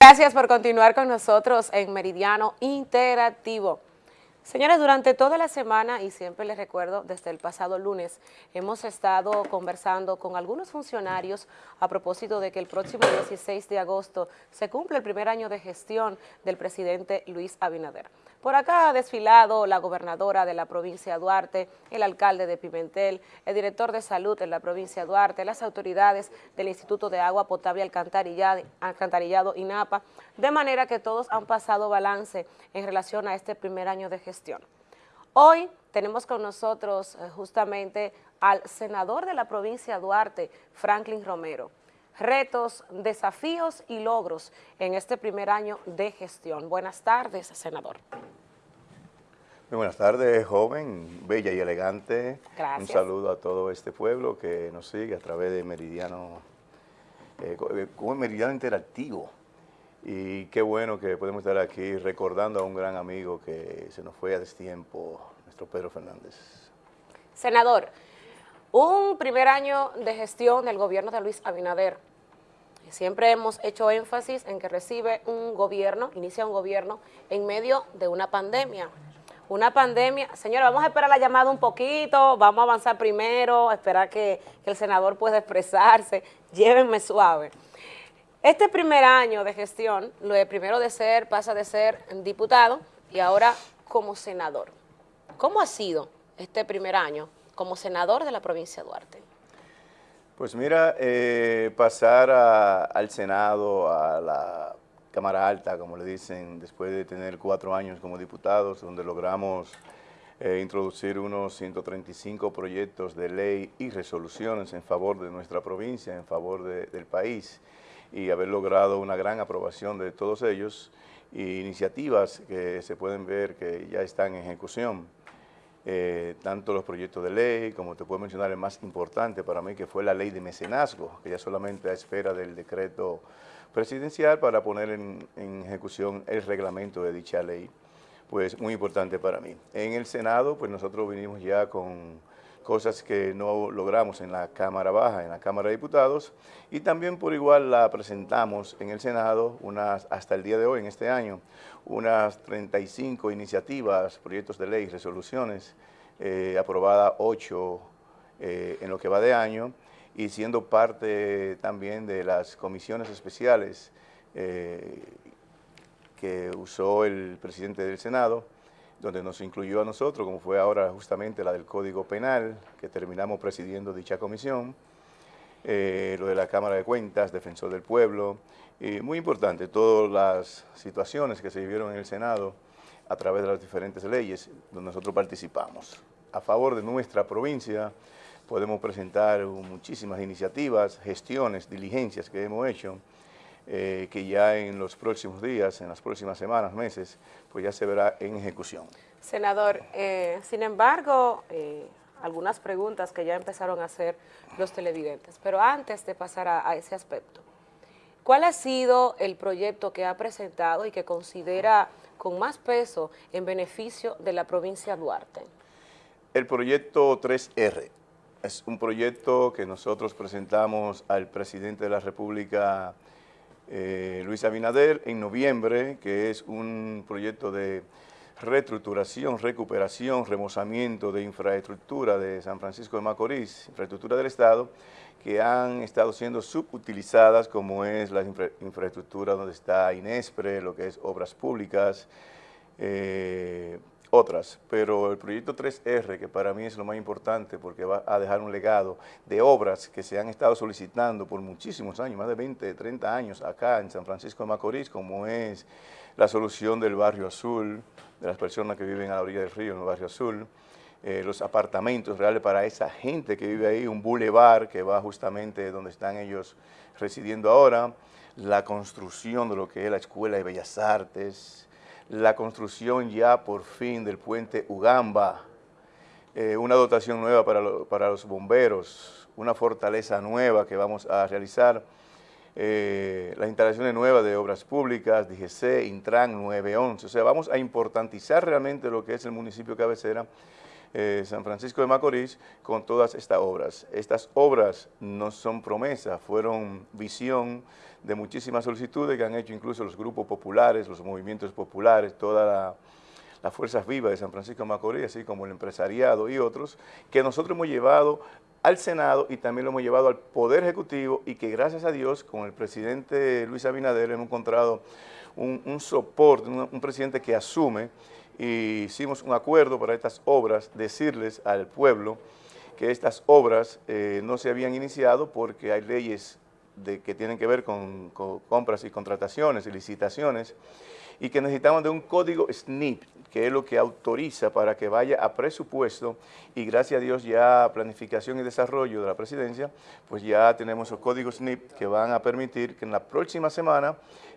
Gracias por continuar con nosotros en Meridiano Interactivo. Señores, durante toda la semana, y siempre les recuerdo, desde el pasado lunes, hemos estado conversando con algunos funcionarios a propósito de que el próximo 16 de agosto se cumple el primer año de gestión del presidente Luis Abinader. Por acá ha desfilado la gobernadora de la provincia de Duarte, el alcalde de Pimentel, el director de salud en la provincia de Duarte, las autoridades del Instituto de Agua Potable Alcantarillado, Alcantarillado INAPA, de manera que todos han pasado balance en relación a este primer año de gestión. Hoy tenemos con nosotros eh, justamente al senador de la provincia de Duarte, Franklin Romero retos, desafíos y logros en este primer año de gestión. Buenas tardes, senador. Muy buenas tardes, joven, bella y elegante. Gracias. Un saludo a todo este pueblo que nos sigue a través de Meridiano, eh, eh como Meridiano Interactivo. Y qué bueno que podemos estar aquí recordando a un gran amigo que se nos fue a destiempo, nuestro Pedro Fernández. Senador, un primer año de gestión del gobierno de Luis Abinader. Siempre hemos hecho énfasis en que recibe un gobierno, inicia un gobierno en medio de una pandemia. Una pandemia, señora, vamos a esperar la llamada un poquito, vamos a avanzar primero, esperar que, el senador pueda expresarse, llévenme suave. Este primer año de gestión, lo de primero de ser, pasa de ser diputado y ahora como senador. ¿Cómo ha sido este primer año como senador de la provincia de Duarte? Pues mira, eh, pasar al Senado, a la Cámara Alta, como le dicen, después de tener cuatro años como diputados, donde logramos eh, introducir unos 135 proyectos de ley y resoluciones en favor de nuestra provincia, en favor del país, y haber logrado una gran aprobación de todos ellos, y iniciativas que se pueden ver que ya están en ejecución. Eh, tanto los proyectos de ley, como te puedo mencionar el más importante para mí, que fue la ley de mecenazgo, que ya solamente a espera del decreto presidencial para poner en, ejecución el reglamento de dicha ley, pues muy importante para mí. En el Senado, pues nosotros vinimos ya con cosas que no logramos en la Cámara Baja, en la Cámara de Diputados, y también por igual la presentamos en el Senado, unas, hasta el día de hoy, en este año, unas 35 iniciativas, proyectos de ley, resoluciones, eh, aprobadas 8 eh, en lo que va de año, y siendo parte también de las comisiones especiales eh, que usó el presidente del Senado, donde nos incluyó a nosotros, como fue ahora justamente la del Código Penal, que terminamos presidiendo dicha comisión, eh, lo de la Cámara de Cuentas, Defensor del Pueblo, y muy importante, todas las situaciones que se vivieron en el Senado a través de las diferentes leyes donde nosotros participamos. A favor de nuestra provincia podemos presentar muchísimas iniciativas, gestiones, diligencias que hemos hecho, eh, que ya en los próximos días, en las próximas semanas, meses, pues ya se verá en ejecución. Senador, eh, sin embargo, eh, algunas preguntas que ya empezaron a hacer los televidentes, pero antes de pasar a, ese aspecto, ¿cuál ha sido el proyecto que ha presentado y que considera con más peso en beneficio de la provincia de Duarte? El proyecto 3R es un proyecto que nosotros presentamos al presidente de la República eh, Luis Abinader en noviembre, que es un proyecto de reestructuración, recuperación, remozamiento de infraestructura de San Francisco de Macorís, infraestructura del Estado, que han estado siendo subutilizadas, como es la infraestructura donde está Inespre, lo que es obras públicas, eh, otras, pero el proyecto 3R, que para mí es lo más importante porque va a dejar un legado de obras que se han estado solicitando por muchísimos años, más de 20, 30 años acá en San Francisco de Macorís, como es la solución del barrio azul, de las personas que viven a la orilla del río en el barrio azul, eh, los apartamentos reales para esa gente que vive ahí, un bulevar que va justamente donde están ellos residiendo ahora, la construcción de lo que es la Escuela de Bellas Artes, la construcción ya por fin del puente Ugamba, eh, una dotación nueva para, para, los bomberos, una fortaleza nueva que vamos a realizar, eh, las instalaciones nuevas de obras públicas, DGC, Intran 911, o sea, vamos a importantizar realmente lo que es el municipio cabecera eh, San Francisco de Macorís con todas estas obras. Estas obras no son promesas, fueron visión de muchísimas solicitudes que han hecho incluso los grupos populares, los movimientos populares, todas las fuerzas vivas de San Francisco de Macorís, así como el empresariado y otros, que nosotros hemos llevado al Senado y también lo hemos llevado al Poder Ejecutivo y que gracias a Dios con el presidente Luis Abinader hemos encontrado un, soporte, un presidente que asume y hicimos un acuerdo para estas obras, decirles al pueblo que estas obras eh, no se habían iniciado porque hay leyes de, que tienen que ver con, compras y contrataciones y licitaciones y que necesitaban de un código SNIP, que es lo que autoriza para que vaya a presupuesto y gracias a Dios ya planificación y desarrollo de la presidencia, pues ya tenemos los códigos SNIP que van a permitir que en la próxima semana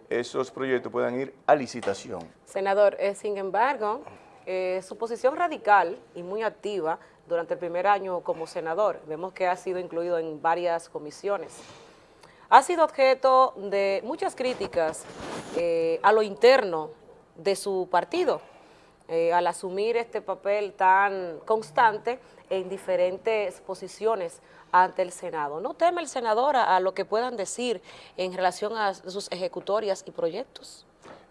esos proyectos puedan ir a licitación. Senador, eh, sin embargo, eh, su posición radical y muy activa durante el primer año como senador, vemos que ha sido incluido en varias comisiones, ha sido objeto de muchas críticas eh, a lo interno de su partido, al asumir este papel tan constante en diferentes posiciones ante el Senado. ¿No teme el senador a, lo que puedan decir en relación a sus ejecutorias y proyectos?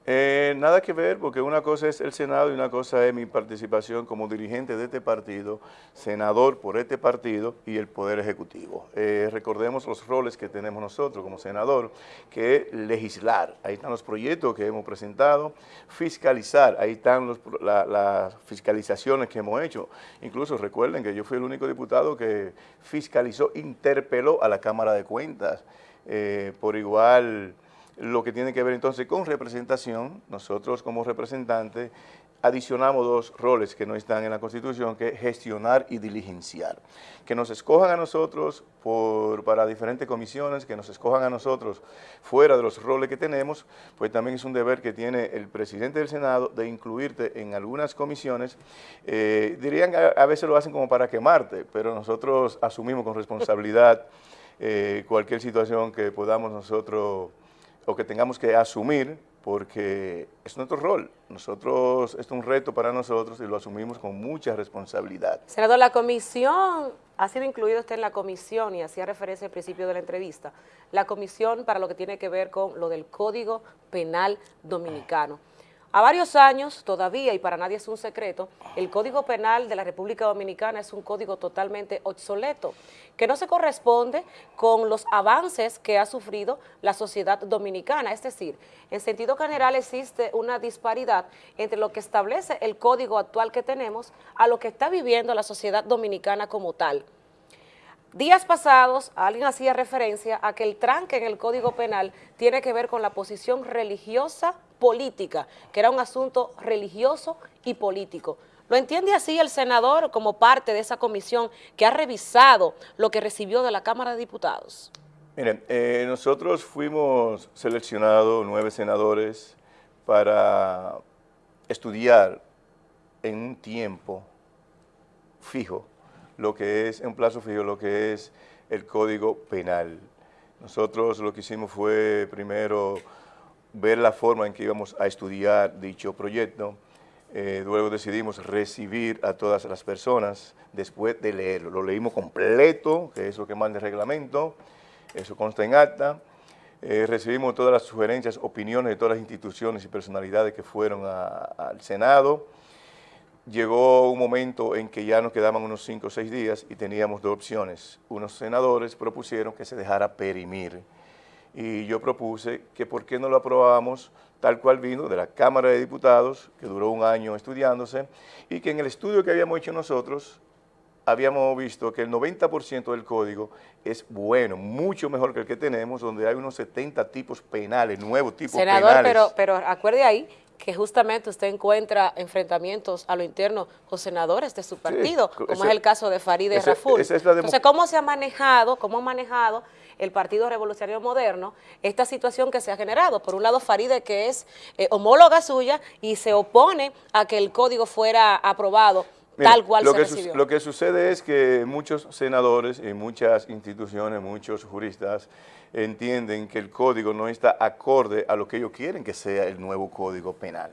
Eh, nada que ver, porque una cosa es el Senado y una cosa es mi participación como dirigente de este partido, senador por este partido y el Poder Ejecutivo. Eh, recordemos los roles que tenemos nosotros como senador, que es legislar. Ahí están los proyectos que hemos presentado, fiscalizar, ahí están las fiscalizaciones que hemos hecho. Incluso recuerden que yo fui el único diputado que fiscalizó, interpeló a la Cámara de Cuentas. Eh, por igual lo que tiene que ver entonces con representación, nosotros como representantes adicionamos dos roles que no están en la Constitución, que es gestionar y diligenciar. Que nos escojan a nosotros por, para diferentes comisiones, que nos escojan a nosotros fuera de los roles que tenemos, pues también es un deber que tiene el presidente del Senado de incluirte en algunas comisiones. Eh, dirían, a, a, veces lo hacen como para quemarte, pero nosotros asumimos con responsabilidad eh, cualquier situación que podamos nosotros o que tengamos que asumir porque es nuestro rol. Nosotros, es un reto para nosotros y lo asumimos con mucha responsabilidad. Senador, la comisión, ha sido incluido usted en la comisión y hacía referencia al principio de la entrevista, la comisión para lo que tiene que ver con lo del Código Penal Dominicano. A varios años, todavía, y para nadie es un secreto, el Código Penal de la República Dominicana es un código totalmente obsoleto, que no se corresponde con los avances que ha sufrido la sociedad dominicana. Es decir, en sentido general existe una disparidad entre lo que establece el código actual que tenemos a lo que está viviendo la sociedad dominicana como tal. Días pasados, alguien hacía referencia a que el tranque en el Código Penal tiene que ver con la posición religiosa política, que era un asunto religioso y político. ¿Lo entiende así el senador como parte de esa comisión que ha revisado lo que recibió de la Cámara de Diputados? Miren, eh, nosotros fuimos seleccionados nueve senadores para estudiar en un tiempo fijo lo que es, en un plazo fijo, lo que es el Código Penal. Nosotros lo que hicimos fue primero ver la forma en que íbamos a estudiar dicho proyecto, eh, luego decidimos recibir a todas las personas después de leerlo. Lo leímos completo, que es lo que manda el reglamento, eso consta en acta. Eh, recibimos todas las sugerencias, opiniones de todas las instituciones y personalidades que fueron al Senado. Llegó un momento en que ya nos quedaban unos cinco o seis días y teníamos dos opciones. Unos senadores propusieron que se dejara perimir y yo propuse que por qué no lo aprobábamos tal cual vino de la Cámara de Diputados, que duró un año estudiándose, y que en el estudio que habíamos hecho nosotros, habíamos visto que el 90% del código es bueno, mucho mejor que el que tenemos, donde hay unos 70 tipos penales, nuevos tipos penales. Senador, pero, pero acuerde ahí que justamente usted encuentra enfrentamientos a lo interno con senadores de su partido, como es el caso de Farideh Raful. Entonces, ¿cómo se ha manejado, cómo ha manejado el Partido Revolucionario Moderno esta situación que se ha generado? Por un lado, Farideh, que es eh, homóloga suya y se opone a que el código fuera aprobado tal cual lo se que recibió. Lo que sucede es que muchos senadores y muchas instituciones, muchos juristas entienden que el código no está acorde a lo que ellos quieren que sea el nuevo código penal.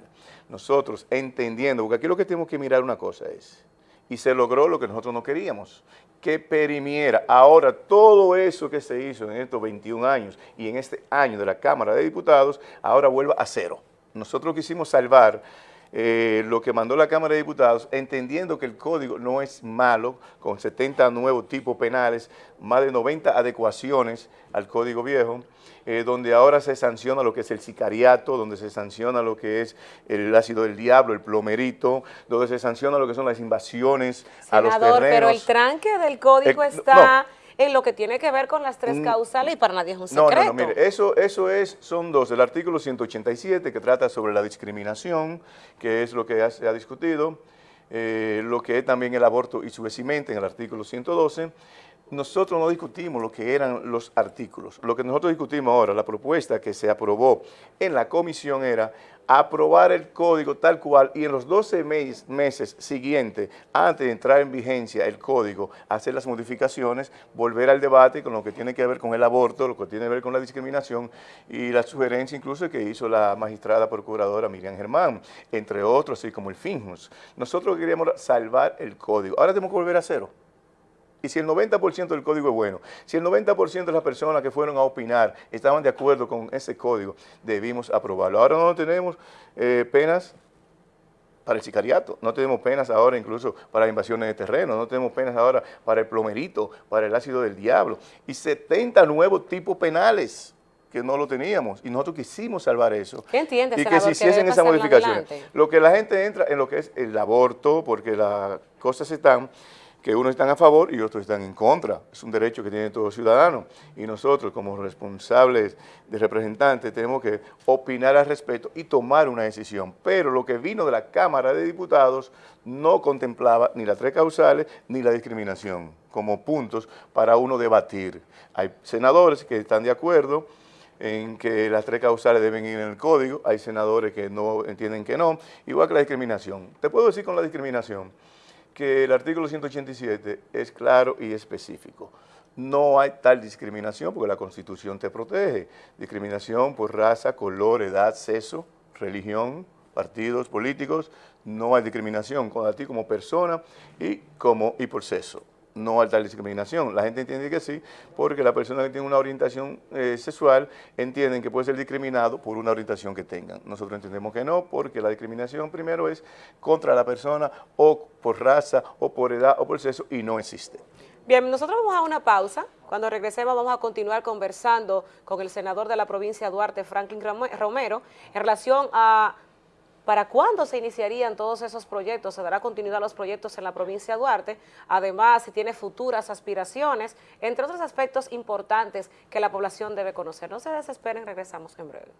Nosotros entendiendo, porque aquí lo que tenemos que mirar una cosa es, y se logró lo que nosotros no queríamos, que perimiera. Ahora, todo eso que se hizo en estos 21 años y en este año de la Cámara de Diputados, ahora vuelva a cero. Nosotros quisimos salvar eh, lo que mandó la Cámara de Diputados, entendiendo que el código no es malo, con 70 nuevos tipos penales, más de 90 adecuaciones al código viejo, eh, donde ahora se sanciona lo que es el sicariato, donde se sanciona lo que es el ácido del diablo, el plomerito, donde se sanciona lo que son las invasiones a los terrenos. pero el tranque del código está en lo que tiene que ver con las tres mm. causales y para nadie es un secreto. No, no, no, mire, eso, eso es, son dos, el artículo 187 que trata sobre la discriminación, que es lo que se ha discutido, eh, lo que es también el aborto y su en el artículo 112, nosotros no discutimos lo que eran los artículos. Lo que nosotros discutimos ahora, la propuesta que se aprobó en la comisión era aprobar el código tal cual y en los 12 meses siguientes, antes de entrar en vigencia el código, hacer las modificaciones, volver al debate con lo que tiene que ver con el aborto, lo que tiene que ver con la discriminación y la sugerencia incluso que hizo la magistrada procuradora Miriam Germán, entre otros, así como el FINJUS. Nosotros queríamos salvar el código. Ahora tenemos que volver a cero. Y si el 90% del código es bueno, si el 90% de las personas que fueron a opinar estaban de acuerdo con ese código, debimos aprobarlo. Ahora no tenemos eh, penas para el sicariato, no tenemos penas ahora incluso para invasiones de terreno, no tenemos penas ahora para el plomerito, para el ácido del diablo, y 70 nuevos tipos penales que no lo teníamos, y nosotros quisimos salvar eso. ¿Qué entiendes, Y que se hiciesen esas modificaciones. Lo que la gente entra en lo que es el aborto, porque las cosas están que unos están a favor y otros están en contra. Es un derecho que tiene todo ciudadano y nosotros como responsables de representantes tenemos que opinar al respecto y tomar una decisión. Pero lo que vino de la Cámara de Diputados no contemplaba ni las tres causales ni la discriminación como puntos para uno debatir. Hay senadores que están de acuerdo en que las tres causales deben ir en el código, hay senadores que no entienden que no, igual que la discriminación. Te puedo decir con la discriminación, que el artículo 187 es claro y específico. No hay tal discriminación porque la Constitución te protege. Discriminación por raza, color, edad, sexo, religión, partidos políticos. No hay discriminación con ti como persona y, como, y por sexo no hay tal discriminación. La gente entiende que sí, porque la persona que tiene una orientación eh, sexual entienden que puede ser discriminado por una orientación que tengan. Nosotros entendemos que no, porque la discriminación primero es contra la persona o por raza o por edad o por sexo y no existe. Bien, nosotros vamos a una pausa. Cuando regresemos vamos a continuar conversando con el senador de la provincia Duarte, Franklin Romero, en relación a ¿Para cuándo se iniciarían todos esos proyectos? ¿Se dará continuidad a los proyectos en la provincia de Duarte? Además, si tiene futuras aspiraciones, entre otros aspectos importantes que la población debe conocer. No se desesperen, regresamos en breve.